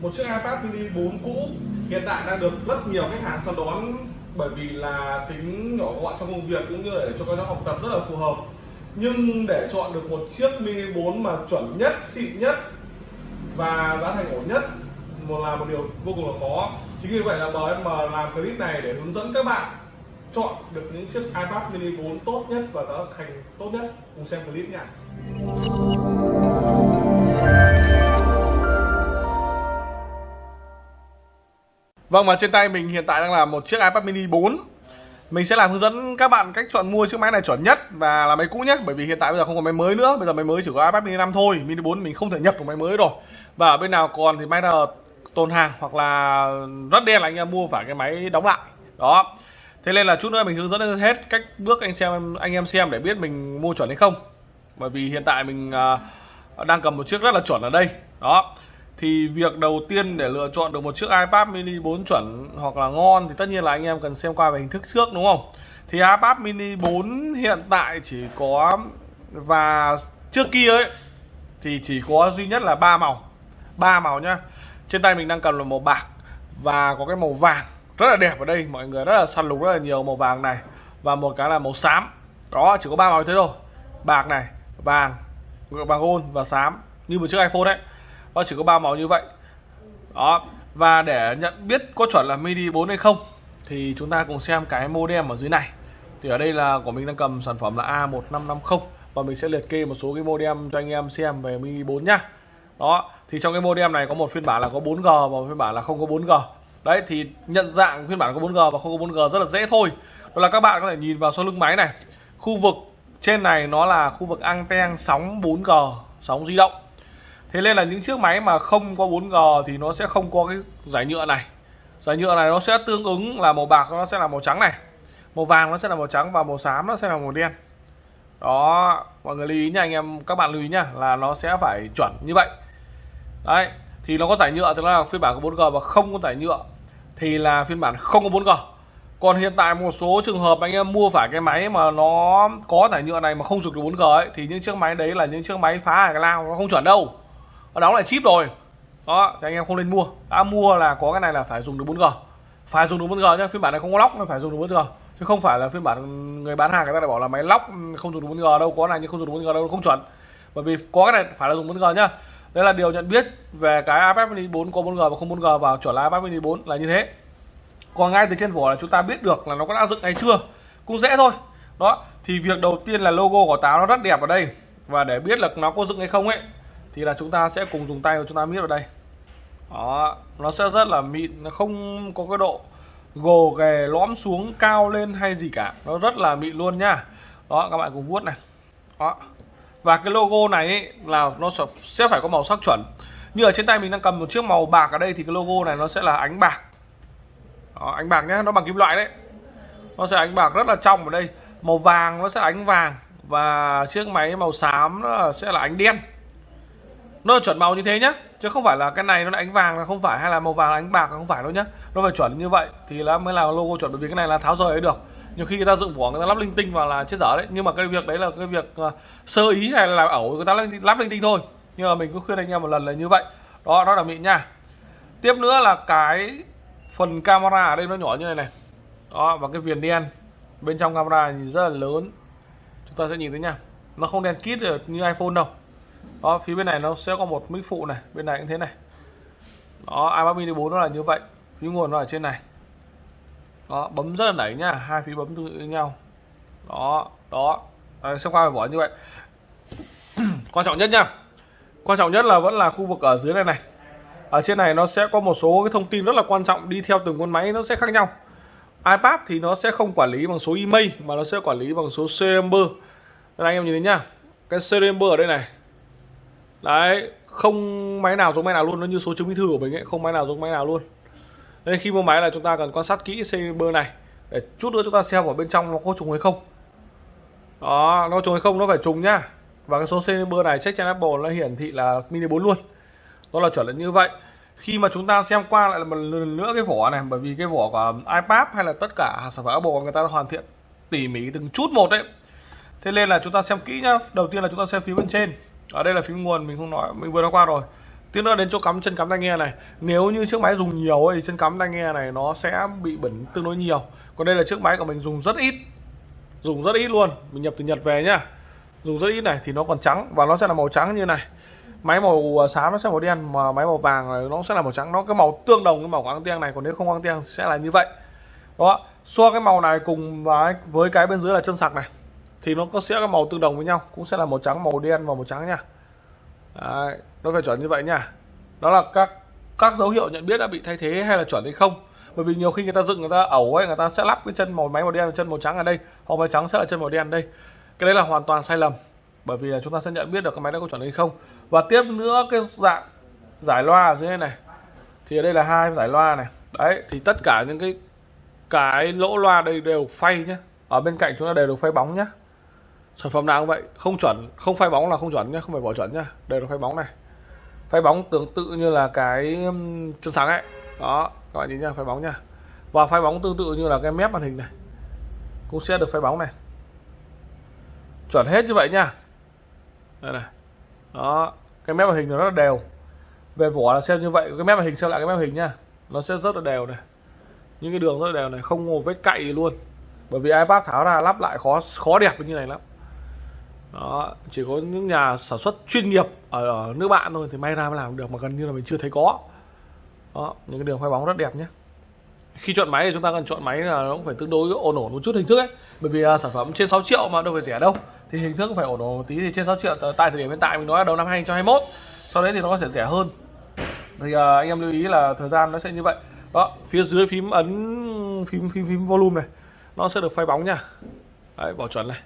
một chiếc iPad mini 4 cũ. Hiện tại đang được rất nhiều khách hàng săn đón bởi vì là tính nhỏ gọn trong công việc cũng như để cho các cháu học tập rất là phù hợp. Nhưng để chọn được một chiếc mini 4 mà chuẩn nhất, xịn nhất và giá thành ổn nhất một là một điều vô cùng là khó. Chính vì vậy là BM làm clip này để hướng dẫn các bạn chọn được những chiếc iPad mini 4 tốt nhất và giá thành tốt nhất. Cùng xem clip nha. Vâng và trên tay mình hiện tại đang là một chiếc iPad mini 4 Mình sẽ làm hướng dẫn các bạn cách chọn mua chiếc máy này chuẩn nhất và là máy cũ nhất Bởi vì hiện tại bây giờ không có máy mới nữa. Bây giờ máy mới chỉ có iPad mini 5 thôi Mini 4 mình không thể nhập được máy mới rồi. Và ở bên nào còn thì máy nào tồn hàng hoặc là rất đen là anh em mua phải cái máy đóng lại. Đó. Thế nên là chút nữa mình hướng dẫn hết cách bước anh xem anh em xem để biết mình mua chuẩn hay không. Bởi vì hiện tại mình uh, đang cầm một chiếc rất là chuẩn ở đây. Đó thì việc đầu tiên để lựa chọn được một chiếc iPad mini 4 chuẩn hoặc là ngon thì tất nhiên là anh em cần xem qua về hình thức trước, đúng không? Thì iPad mini 4 hiện tại chỉ có và trước kia ấy, thì chỉ có duy nhất là ba màu. Ba màu nhá. Trên tay mình đang cầm là màu bạc và có cái màu vàng rất là đẹp ở đây. Mọi người rất là săn lùng rất là nhiều màu vàng này và một cái là màu xám. Đó, chỉ có ba màu thế thôi. Bạc này, vàng vàng gold và xám. Như một chiếc iPhone đấy nó chỉ có ba màu như vậy. Đó. Và để nhận biết có chuẩn là midi 4 hay không, thì chúng ta cùng xem cái modem ở dưới này. Thì ở đây là của mình đang cầm sản phẩm là A1550 và mình sẽ liệt kê một số cái modem cho anh em xem về mini 4 nhá. Đó. Thì trong cái modem này có một phiên bản là có 4G và một phiên bản là không có 4G đấy, thì nhận dạng phiên bản có 4G và không có 4G rất là dễ thôi. Đó là các bạn có thể nhìn vào sau lưng máy này. Khu vực trên này nó là khu vực anten sóng 4G sóng di động thế nên là những chiếc máy mà không có 4G thì nó sẽ không có cái giải nhựa này. Giải nhựa này nó sẽ tương ứng là màu bạc, nó sẽ là màu trắng này. Màu vàng nó sẽ là màu trắng và màu xám nó sẽ là màu đen. Đó, mọi người lưu ý nha anh em, các bạn lưu ý nha, là nó sẽ phải chuẩn như vậy. Đấy, thì nó có giải nhựa thì nó là phiên bản có 4G và không có giải nhựa thì là phiên bản không có 4G còn hiện tại một số trường hợp anh em mua phải cái máy mà nó có giải nhựa này mà không dùng được 4G ấy, thì những chiếc máy đấy là những chiếc máy phá cái lao nó không chuẩn đâu nó đóng lại chip rồi. Đó, thì anh em không nên mua. Đã mua là có cái này là phải dùng được 4G phải dùng được 4G nhá, phiên bản này không có lóc nó phải dùng được 4G chứ không phải là phiên bản người bán hàng người ta lại bảo là máy lóc ừ, không dùng được 4G đâu, có này nhưng không dùng được 4G đâu, không chuẩn. Bởi vì có cái này phải là dùng 4G nhá. Đây là điều nhận biết về cái iPad mini 4 có 4G và không 4G vào chuẩn là iPad mini 4 là như thế. Còn ngay từ trên vỏ là chúng ta biết được là nó có đã dựng hay chưa. Cũng dễ thôi. Đó, thì việc đầu tiên là logo của táo nó rất đẹp ở đây. Và để biết là nó có dựng hay không ấy thì là chúng ta sẽ cùng dùng tay của chúng ta miết vào đây. Đó nó sẽ rất là mịn nó không có cái độ gồ ghề lõm xuống cao lên hay gì cả. Nó rất là mịn luôn nhá đó các bạn cùng vuốt này. Đó. Và cái logo này ấy, là nó sẽ phải có màu sắc chuẩn. Như ở trên tay mình đang cầm một chiếc màu bạc ở đây thì cái logo này nó sẽ là ánh bạc. Đó, ánh bạc nhé nó bằng kim loại đấy. Nó sẽ ánh bạc rất là trong ở đây. Màu vàng nó sẽ ánh vàng và chiếc máy màu xám nó sẽ là ánh đen nó chuẩn màu như thế nhá chứ không phải là cái này nó là ánh vàng là không phải hay là màu vàng là ánh bạc là không phải đâu nhá. Nó phải chuẩn như vậy thì là mới là logo chuẩn bởi vì cái này là tháo rời ấy được. Nhiều khi người ta dựng vỏ người ta lắp linh tinh vào là chết dở đấy nhưng mà cái việc đấy là cái việc uh, sơ ý hay là ẩu người ta lắp linh tinh thôi. Nhưng mà mình cứ khuyên anh em một lần là như vậy. Đó đó là mịn nha. Tiếp nữa là cái phần camera ở đây nó nhỏ như này này. Đó và cái viền đen bên trong camera nhìn rất là lớn. Chúng ta sẽ nhìn thấy nha. Nó không đen kít được như iPhone đâu đó phía bên này nó sẽ có một mic phụ này bên này cũng thế này. Đó i mini 4 nó là như vậy phía nguồn nó ở trên này. Đó bấm rất là nảy nha hai phía bấm tương tự nhau. Đó đó à, xem qua vỏ như vậy. Quan trọng nhất nha quan trọng nhất là vẫn là khu vực ở dưới này này. Ở trên này nó sẽ có một số cái thông tin rất là quan trọng đi theo từng con máy nó sẽ khác nhau. iPad thì nó sẽ không quản lý bằng số email mà nó sẽ quản lý bằng số serial number đây anh em nhìn thấy nhá cái serial number ở đây này đấy, không máy nào giống máy nào luôn, nó như số chứng minh thư của mình ấy, không máy nào giống máy nào luôn. Nên khi mua máy là chúng ta cần quan sát kỹ bơ này, để chút nữa chúng ta xem ở bên trong nó có trùng hay không. Đó, nó trùng hay không nó phải trùng nhá. Và cái số bơ này check trên Apple nó hiển thị là mini 4 luôn. Đó là chuẩn là như vậy. Khi mà chúng ta xem qua lại một lần nữa cái vỏ này, bởi vì cái vỏ của iPad hay là tất cả sản phẩm Apple người ta hoàn thiện tỉ mỉ từng chút một đấy. Thế nên là chúng ta xem kỹ nhá. Đầu tiên là chúng ta xem phía bên trên ở đây là phím nguồn mình không nói mình vừa nói qua rồi. Tiếp nữa đến chỗ cắm chân cắm tai nghe này. Nếu như chiếc máy dùng nhiều ấy, thì chân cắm tai nghe này nó sẽ bị bẩn tương đối nhiều. Còn đây là chiếc máy của mình dùng rất ít. Dùng rất ít luôn. Mình nhập từ nhật về nhá. Dùng rất ít này thì nó còn trắng và nó sẽ là màu trắng như này. Máy màu à, xám nó sẽ màu đen mà máy màu vàng này nó sẽ là màu trắng. Nó cái màu tương đồng với màu quang anten này còn nếu không quang anten sẽ là như vậy. Đó. So cái màu này cùng với với cái bên dưới là chân sạc này thì nó có sẽ có màu tương đồng với nhau cũng sẽ là màu trắng màu đen và màu trắng nha. Đấy, nó phải chuẩn như vậy nha. Đó là các các dấu hiệu nhận biết đã bị thay thế hay là chuẩn hay không. Bởi vì nhiều khi người ta dựng người ta ẩu ấy người ta sẽ lắp cái chân màu máy màu đen chân màu trắng ở đây hoặc máy trắng sẽ là chân màu đen ở đây. Cái đấy là hoàn toàn sai lầm bởi vì chúng ta sẽ nhận biết được cái máy đã có chuẩn hay không. Và tiếp nữa cái dạng giải loa ở dưới này. Thì ở đây là hai giải loa này. Đấy thì tất cả những cái cái lỗ loa đây đều phay nhé ở bên cạnh chúng ta đều được phay bóng nhé sản phẩm nào cũng vậy, không chuẩn, không phay bóng là không chuẩn nhé không phải bỏ chuẩn nhá, đây là phay bóng này. Phay bóng tương tự như là cái chân sáng ấy. Đó, các bạn nhìn nhá, phay bóng nhá. Và phay bóng tương tự như là cái mép màn hình này, cũng sẽ được phay bóng này. Chuẩn hết như vậy nha đây này. Đó, cái mép màn hình nó rất là đều. Về vỏ là xem như vậy, cái mép màn hình xem lại cái mép màn hình nha nó sẽ rất là đều này. Những cái đường rất là đều này, không một vết cậy luôn. Bởi vì ipad tháo ra lắp lại khó khó đẹp như này lắm đó chỉ có những nhà sản xuất chuyên nghiệp ở, ở nước bạn thôi thì may ra mới làm được mà gần như là mình chưa thấy có. Đó những cái đường khoai bóng rất đẹp nhé. Khi chọn máy thì chúng ta cần chọn máy là nó cũng phải tương đối ổn ổn một chút hình thức ấy. Bởi vì uh, sản phẩm trên 6 triệu mà đâu phải rẻ đâu thì hình thức phải ổn ổn một tí thì trên 6 triệu tại thời điểm hiện tại mình nói là đầu năm 2021 sau đấy thì nó sẽ rẻ hơn. Thì uh, anh em lưu ý là thời gian nó sẽ như vậy. Đó phía dưới phím ấn phím phím phím volume này nó sẽ được phay bóng nha. Đấy bảo chuẩn này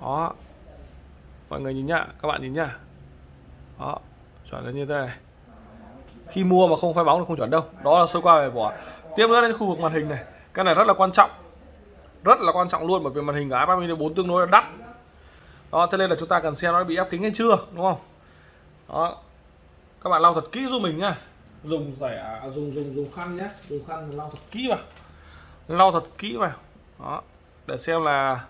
đó. Mọi người nhìn nhá, các bạn nhìn nhá. Đó, chuẩn là như thế này. Khi mua mà không phai bóng thì không chuẩn đâu. Đó là sơ qua về vỏ. Tiếp nữa đến khu vực màn hình này. Cái này rất là quan trọng. Rất là quan trọng luôn, bởi vì màn hình của iPad mini 4 tương đối là đắt. Đó, thế nên là chúng ta cần xem nó bị ép kính hay chưa, đúng không? Đó. Các bạn lau thật kỹ giúp mình nhá. Dùng rẻ à, dùng dùng dùng khăn nhé dùng khăn lau thật kỹ vào. Lau thật kỹ vào. Đó. Để xem là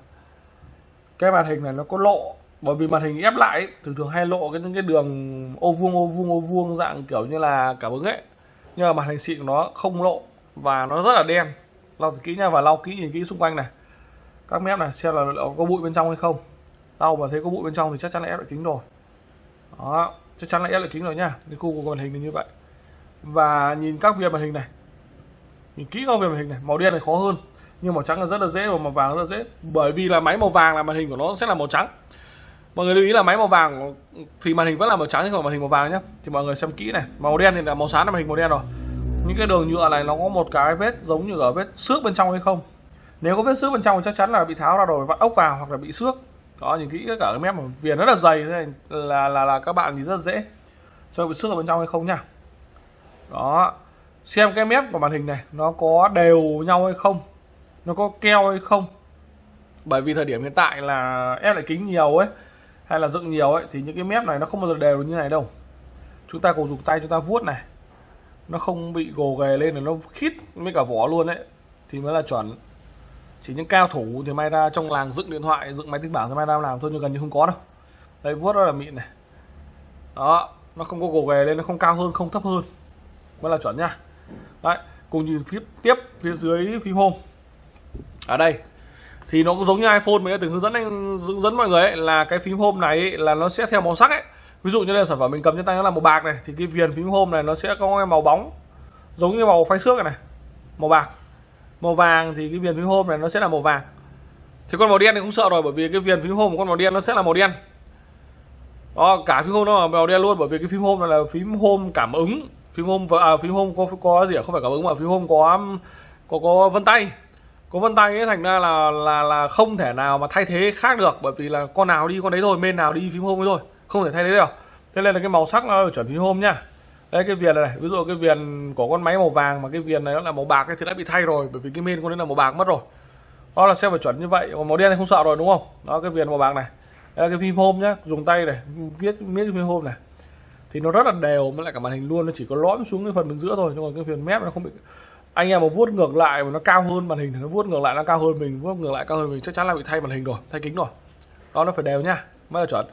cái màn hình này nó có lộ bởi vì màn hình ép lại ấy, thường thường hay lộ cái những cái đường ô vuông ô vuông ô vuông dạng kiểu như là cảm ứng ấy. Nhưng mà màn hình xịn của nó không lộ và nó rất là đen. Lau thật kỹ nha và lau kỹ nhìn kỹ xung quanh này. Các mép này xem là có bụi bên trong hay không. Lau mà thấy có bụi bên trong thì chắc chắn là ép lại kính rồi. Đó chắc chắn là ép lại kính rồi nha. Cái khu của màn hình là như vậy. Và nhìn các viền màn hình này. Nhìn kỹ các viền màn hình này màu đen này khó hơn nhưng màu trắng là rất là dễ và màu vàng rất là dễ. Bởi vì là máy màu vàng là màn hình của nó sẽ là màu trắng. Mọi người lưu ý là máy màu vàng thì màn hình vẫn là màu trắng chứ không màn hình màu vàng nhé thì mọi người xem kỹ này. Màu đen thì là màu sáng là màn hình màu đen rồi. Những cái đường nhựa này nó có một cái vết giống như ở vết xước bên trong hay không. Nếu có vết xước bên trong thì chắc chắn là bị tháo ra rồi, vặn ốc vào hoặc là bị xước. Đó, nhìn kỹ cả cái mép viền rất là dày thế là là là các bạn thì rất dễ cho bị xước ở bên trong hay không nhá. Đó. Xem cái mép của màn hình này, nó có đều nhau hay không nó có keo hay không? Bởi vì thời điểm hiện tại là ép lại kính nhiều ấy, hay là dựng nhiều ấy, thì những cái mép này nó không bao giờ đều như này đâu. Chúng ta cùng dùng tay, chúng ta vuốt này. Nó không bị gồ ghề lên là nó khít với cả vỏ luôn đấy thì mới là chuẩn. Chỉ những cao thủ thì may ra trong làng dựng điện thoại, dựng máy tính bảng thì may ra làm thôi, nhưng gần như không có đâu. Đây vuốt rất là mịn này. Đó, nó không có gồ ghề lên, nó không cao hơn, không thấp hơn. Mới là chuẩn nha. đấy, cùng nhìn phía tiếp, phía dưới phím home ở đây. Thì nó cũng giống như iPhone mình đã từng hướng dẫn anh hướng dẫn mọi người ấy, là cái phím home này ấy, là nó sẽ theo màu sắc ấy. Ví dụ như là sản phẩm mình cầm trên tay nó là màu bạc này thì cái viền phím home này nó sẽ có cái màu bóng giống như màu phay xước này, này màu bạc. Màu vàng thì cái viền phím home này nó sẽ là màu vàng. Thì con màu đen thì không sợ rồi bởi vì cái viền phím home của con màu đen nó sẽ là màu đen. Đó cả phím home nó là màu đen luôn bởi vì cái phím home này là phím home cảm ứng. Phím home à, phím home có có gì à? không phải cảm ứng mà phím home có có có vân tay có vân tay ấy thành ra là là là không thể nào mà thay thế khác được bởi vì là con nào đi con đấy thôi bên nào đi phím home thôi không thể thay thế được. Thế nên là cái màu sắc nó chuẩn phím home nhá đây cái viền này ví dụ cái viền của con máy màu vàng mà cái viền này nó là màu bạc ấy, thì đã bị thay rồi bởi vì cái main con đấy là màu bạc mất rồi. Đó là sẽ phải chuẩn như vậy còn màu đen thì không sợ rồi đúng không? Đó cái viền màu bạc này. Đây là cái phím home nhá dùng tay này viết miết cái phím home này. Thì nó rất là đều với lại cả màn hình luôn nó chỉ có lõm xuống cái phần bên giữa thôi nhưng mà cái viền mép nó không bị anh em mà vuốt ngược lại mà nó cao hơn màn hình thì nó vuốt ngược lại nó cao hơn mình, vuốt ngược lại cao hơn mình, chắc chắn là bị thay màn hình rồi, thay kính rồi. Đó, nó phải đều nhá, mới là chuẩn.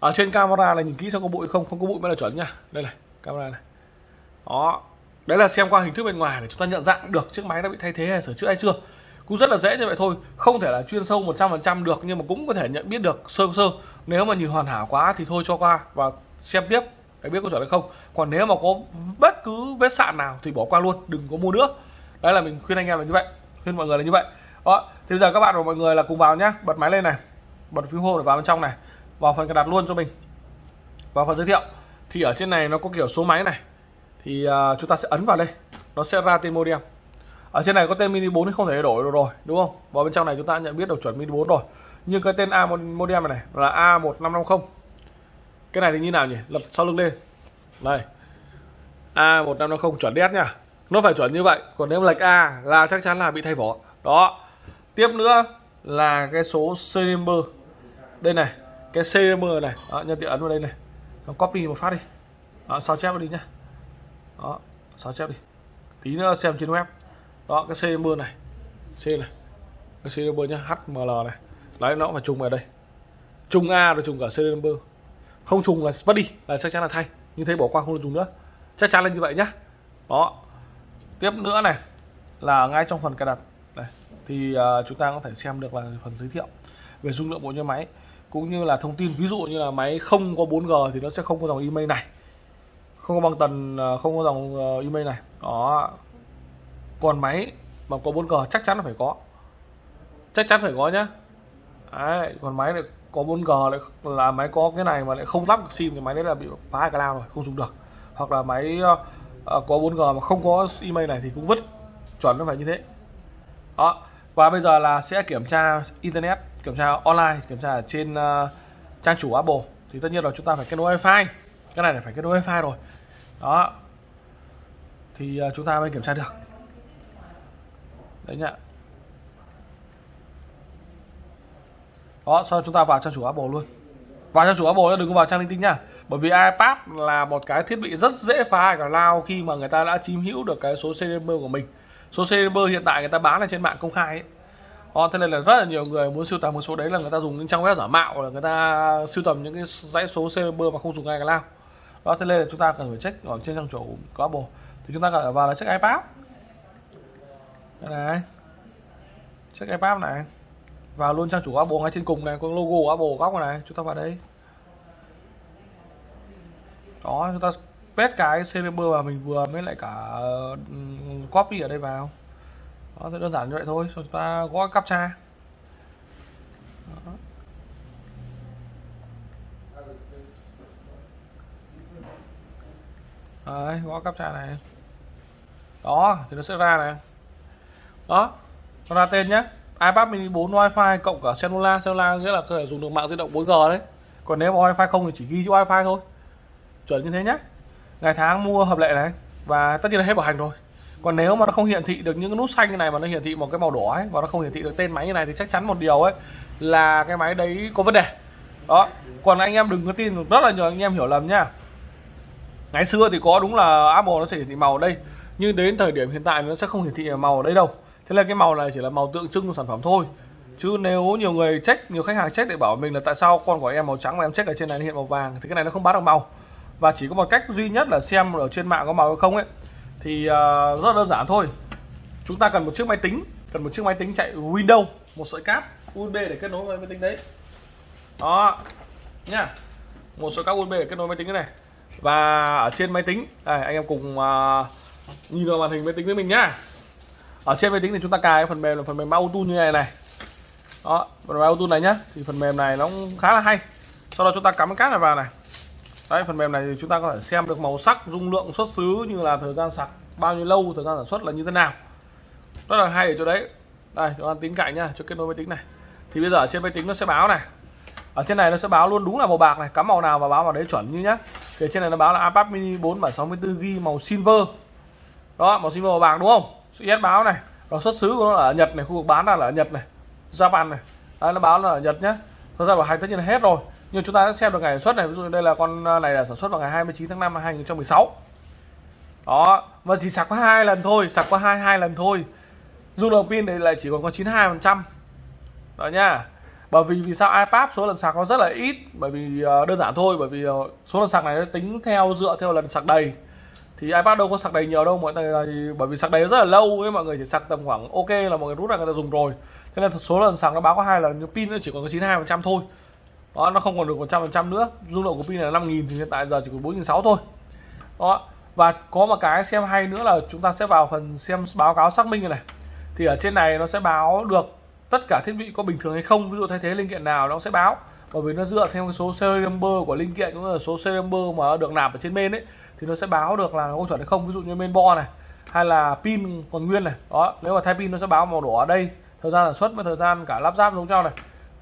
Ở trên camera là nhìn kỹ xem có bụi không không có bụi mới là chuẩn nha đây này, camera này. Đó, đấy là xem qua hình thức bên ngoài để chúng ta nhận dạng được chiếc máy đã bị thay thế hay sửa chữa hay chưa. Cũng rất là dễ như vậy thôi, không thể là chuyên sâu 100% được nhưng mà cũng có thể nhận biết được sơ sơ. Nếu mà nhìn hoàn hảo quá thì thôi cho qua và xem tiếp để biết có chuẩn hay không. Còn nếu mà có bất cứ vết sạn nào thì bỏ qua luôn đừng có mua nữa. Đấy là mình khuyên anh em là như vậy khuyên mọi người là như vậy. Đó thì bây giờ các bạn và mọi người là cùng vào nhá. Bật máy lên này bật phím home để vào bên trong này. Vào phần cài đặt luôn cho mình. Vào phần giới thiệu. Thì ở trên này nó có kiểu số máy này. Thì uh, chúng ta sẽ ấn vào đây. Nó sẽ ra tên modem. Ở trên này có tên mini 4 thì không thể đổi được rồi đúng không? Vào bên trong này chúng ta nhận biết được chuẩn mini 4 rồi. Nhưng cái tên A modem này, này là A1550 cái này thì như nào nhỉ? Lật sau lưng lên. Đây A1550 chuẩn đét nha. Nó phải chuẩn như vậy. Còn nếu lệch A là chắc chắn là bị thay vỏ. Đó. Tiếp nữa là cái số serial đây này. Cái serial này. Đó, nhân tiện ấn vào đây này. Nó copy một phát đi. Đó, sao chép đi nhá. Đó sao chép đi. Tí nữa xem trên web. Đó cái serial này. C này. Cái serial nhá. HML này. Đấy nó phải trùng vào đây. Trùng A rồi trùng cả serial không trùng là vứt đi là chắc chắn là thay. Như thế bỏ qua không được trùng nữa. Chắc chắn là như vậy nhá. Đó. Tiếp nữa này là ngay trong phần cài đặt. Này thì uh, chúng ta có thể xem được là phần giới thiệu về dung lượng bộ nhớ máy cũng như là thông tin. Ví dụ như là máy không có 4G thì nó sẽ không có dòng email này. Không có băng tần à, không có dòng à, email này. Đó. Còn máy mà có 4G chắc chắn là phải có. Chắc chắn phải có nhá. Đấy, còn máy này có 4G lại là máy có cái này mà lại không lắp được sim thì máy đấy là bị phá cloud rồi không dùng được. Hoặc là máy uh, có 4G mà không có email này thì cũng vứt chuẩn nó phải như thế. Đó và bây giờ là sẽ kiểm tra internet kiểm tra online kiểm tra ở trên uh, trang chủ Apple. Thì tất nhiên là chúng ta phải kết nối wifi. Cái này là phải kết nối wifi rồi. Đó. Thì uh, chúng ta mới kiểm tra được. Đấy nhá. Đó sau chúng ta vào trang chủ Apple luôn. Vào trang chủ Apple đừng có vào trang linh tinh nha bởi vì iPad là một cái thiết bị rất dễ phá cả lao khi mà người ta đã chiếm hữu được cái số CDM của mình. Số CDM hiện tại người ta bán là trên mạng công khai ấy. Đó, thế nên là rất là nhiều người muốn sưu tầm một số đấy là người ta dùng những trang web giả mạo là người ta sưu tầm những cái dãy số CDM mà không dùng iCloud đó thế nên là chúng ta cần phải check ở trên trang chủ của Apple. Thì chúng ta cần phải vào là check iPad. Đây này. Check iPad này vào luôn trang chủ Apple ngay trên cùng này có logo của Apple góc này chúng ta vào đây. Đó chúng ta paste cái server mà mình vừa mới lại cả ừ, copy ở đây vào. Đó thì đơn giản như vậy thôi chúng ta gõ captcha. Đó. Đấy, gõ captcha này. Đó thì nó sẽ ra này. Đó nó ra tên nhé iPad mini 4 wifi cộng cả cellular cellular nghĩa là có thể dùng được mạng di động 4G đấy. Còn nếu mà wifi không thì chỉ ghi chữ wifi thôi. Chuẩn như thế nhé ngày tháng mua hợp lệ này. Và tất nhiên là hết bảo hành rồi. Còn nếu mà nó không hiển thị được những cái nút xanh như này mà nó hiển thị một cái màu đỏ ấy và nó không hiển thị được tên máy như này thì chắc chắn một điều ấy là cái máy đấy có vấn đề. Đó. Còn anh em đừng có tin, rất là nhiều anh em hiểu lầm nhá. Ngày xưa thì có đúng là Apple nó sẽ hiển thị màu ở đây, nhưng đến thời điểm hiện tại nó sẽ không hiển thị màu ở đây đâu thế là cái màu này chỉ là màu tượng trưng của sản phẩm thôi. Chứ nếu nhiều người check nhiều khách hàng check để bảo mình là tại sao con của em màu trắng mà em check ở trên này hiện màu vàng thì cái này nó không bán được màu. Và chỉ có một cách duy nhất là xem ở trên mạng có màu hay không ấy. Thì uh, rất đơn giản thôi. Chúng ta cần một chiếc máy tính cần một chiếc máy tính chạy Windows một sợi cáp USB để kết nối với máy tính đấy. Đó nhá. Một sợi cáp USB để kết nối máy tính này. Và ở trên máy tính đây, anh em cùng uh, nhìn vào màn hình máy tính với mình nhá ở trên máy tính thì chúng ta cài phần mềm là phần mềm auto như này này. Đó, phần mềm auto này nhá. Thì phần mềm này nó cũng khá là hay. Sau đó chúng ta cắm cái cáp này vào này. Đấy, phần mềm này thì chúng ta có thể xem được màu sắc, dung lượng, xuất xứ như là thời gian sạc bao nhiêu lâu, thời gian sản xuất là như thế nào. Rất là hay ở chỗ đấy. Đây, chúng ta tính cạnh nhá, cho kết nối máy tính này. Thì bây giờ ở trên máy tính nó sẽ báo này. Ở trên này nó sẽ báo luôn đúng là màu bạc này, cắm màu nào và báo vào đấy chuẩn như nhá. Thì trên này nó báo là iPad mini 4 bản 64 g màu silver. Đó, màu silver màu bạc đúng không? Sự yes báo này rồi xuất xứ của nó ở Nhật này khu vực bán là ở Nhật này Japan này. Đấy, nó báo là ở Nhật nhá. Thật ra bảo hành tất nhiên là hết rồi nhưng chúng ta sẽ xem được ngày sản xuất này. Ví dụ đây là con à, này là sản xuất vào ngày 29 tháng 5 năm 2016 đó và chỉ sạc có hai lần thôi sạc có hai hai lần thôi. Dung lượng pin này lại chỉ còn có 92 phần trăm. Đó nha bởi vì vì sao iPad số lần sạc nó rất là ít? Bởi vì à, đơn giản thôi bởi vì à, số lần sạc này nó tính theo dựa theo lần sạc đầy thì iPad đâu có sạc đầy nhiều đâu mọi người thì bởi vì sạc đầy rất là lâu ấy mọi người chỉ sạc tầm khoảng ok là mọi người rút ra người ta dùng rồi. Thế nên số lần sạc nó báo có hai lần nhưng pin nó chỉ còn có 92 phần trăm thôi. Đó nó không còn được 100 phần trăm nữa. Dung lượng của pin là 5.000 thì hiện tại giờ chỉ còn 4.600 thôi. Đó và có một cái xem hay nữa là chúng ta sẽ vào phần xem báo cáo xác minh này, này thì ở trên này nó sẽ báo được tất cả thiết bị có bình thường hay không. Ví dụ thay thế linh kiện nào nó sẽ báo. Bởi vì nó dựa theo cái số serial number của linh kiện cũng là số serial number mà được nạp ở trên bên ấy thì nó sẽ báo được là có chuẩn hay không. Ví dụ như bên bo này hay là pin còn nguyên này. Đó nếu mà thay pin nó sẽ báo màu đỏ ở đây. Thời gian sản xuất với thời gian cả lắp ráp giống nhau này.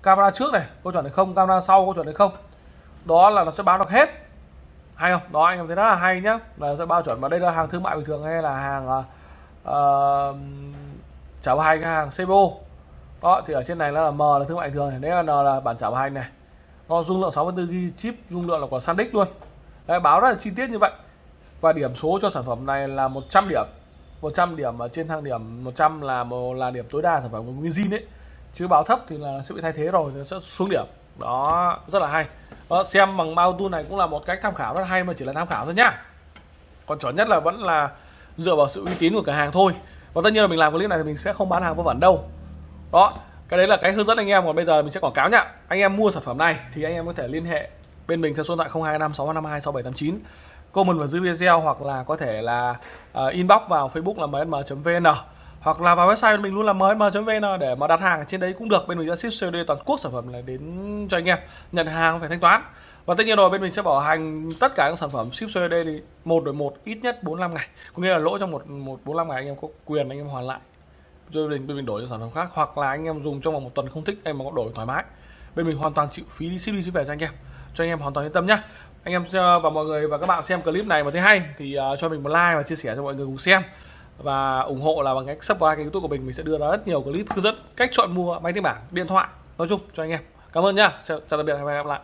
Camera trước này có chuẩn hay không camera sau có chuẩn hay không. Đó là nó sẽ báo được hết. Hay không? Đó anh em thấy rất là hay nhá. Là sẽ bao chuẩn. Và đây là hàng thương mại bình thường hay là hàng uh, trả bảo hành hàng CBO đó thì ở trên này là M là thương mại thường này. Đấy là N là bản trả hành này. Nó dung lượng 64 GB chip dung lượng là của SanDisk luôn. Đấy, báo rất là chi tiết như vậy và điểm số cho sản phẩm này là 100 điểm. 100 điểm ở trên thang điểm 100 là một là điểm tối đa sản phẩm của nguyên ấy. Chứ báo thấp thì là sẽ bị thay thế rồi nó sẽ xuống điểm. Đó rất là hay. Đó, xem bằng bao tool này cũng là một cách tham khảo rất hay mà chỉ là tham khảo thôi nhá. Còn chuẩn nhất là vẫn là dựa vào sự uy tín của cửa hàng thôi. Và tất nhiên là mình làm clip này thì mình sẽ không bán hàng vô vẩn đâu. Đó cái đấy là cái hướng dẫn anh em. Còn bây giờ mình sẽ quảng cáo nhá. Anh em mua sản phẩm này thì anh em có thể liên hệ bên mình theo số điện thoại 025 652 6789 comment vào dưới video hoặc là có thể là uh, inbox vào facebook là msm.vn hoặc là vào website mình luôn là msm.vn để mà đặt hàng ở trên đấy cũng được. Bên mình sẽ ship COD toàn quốc sản phẩm này đến cho anh em nhận hàng phải thanh toán. Và tất nhiên rồi bên mình sẽ bảo hành tất cả các sản phẩm ship COD thì một đổi một ít nhất 45 ngày. Có nghĩa là lỗi trong một một 45 ngày anh em có quyền anh em hoàn lại. Rồi bên mình đổi cho sản phẩm khác hoặc là anh em dùng trong vòng một tuần không thích em mà có đổi thoải mái. Bên mình hoàn toàn chịu phí đi ship đi ship về cho anh em. Cho anh em hoàn toàn yên tâm nhá anh em ờ, và mọi người và các bạn xem clip này mà thấy hay thì uh, cho mình một like và chia sẻ cho mọi người cùng xem. Và ủng hộ là bằng cách subscribe kênh youtube của mình mình sẽ đưa ra rất nhiều clip hướng dẫn cách chọn mua máy tính bảng điện thoại nói chung cho anh em. Cảm ơn nhá. Chào, chào tạm biệt và hẹn gặp lại.